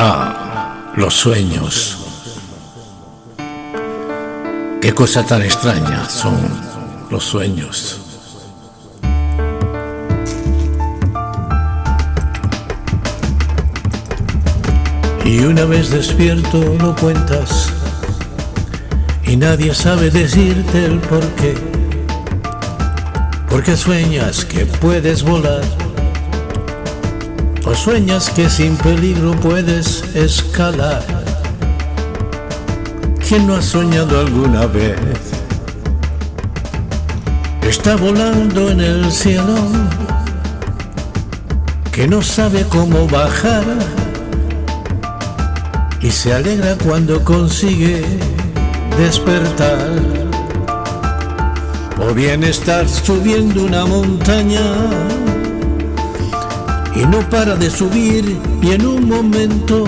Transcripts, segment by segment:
Ah, los sueños. Qué cosa tan extraña son los sueños. Y una vez despierto lo cuentas y nadie sabe decirte el por qué. Porque sueñas que puedes volar o sueñas que sin peligro puedes escalar. ¿Quién no ha soñado alguna vez? Está volando en el cielo, que no sabe cómo bajar y se alegra cuando consigue despertar. O bien estar subiendo una montaña y no para de subir y en un momento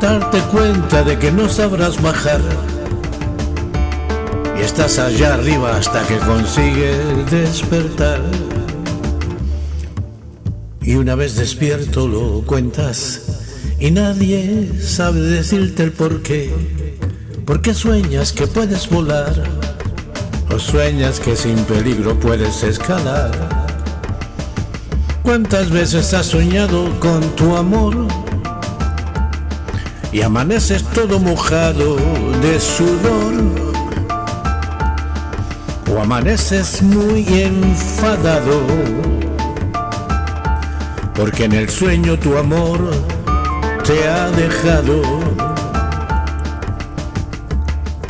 darte cuenta de que no sabrás bajar. Y estás allá arriba hasta que consigues despertar. Y una vez despierto lo cuentas y nadie sabe decirte el por qué. Porque sueñas que puedes volar o sueñas que sin peligro puedes escalar ¿Cuántas veces has soñado con tu amor? Y amaneces todo mojado de sudor. O amaneces muy enfadado. Porque en el sueño tu amor te ha dejado.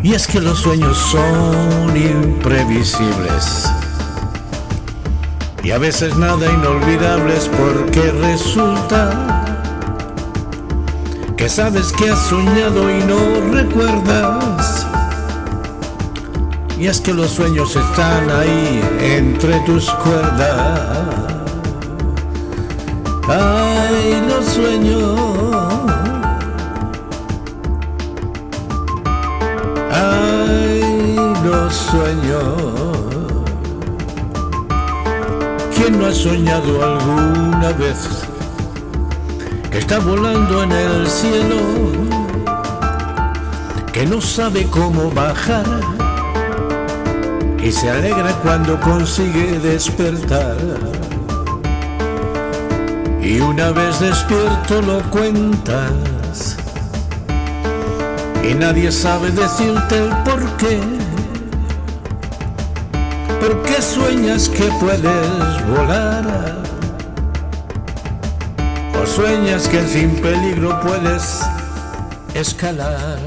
Y es que los sueños son imprevisibles y a veces nada inolvidables porque resulta que sabes que has soñado y no recuerdas. Y es que los sueños están ahí entre tus cuerdas. Ay, los sueños. Ay, los sueños. ¿Quién no ha soñado alguna vez que está volando en el cielo, que no sabe cómo bajar y se alegra cuando consigue despertar? Y una vez despierto lo cuentas y nadie sabe decirte el por qué ¿Por qué sueñas que puedes volar? ¿O sueñas que sin peligro puedes escalar?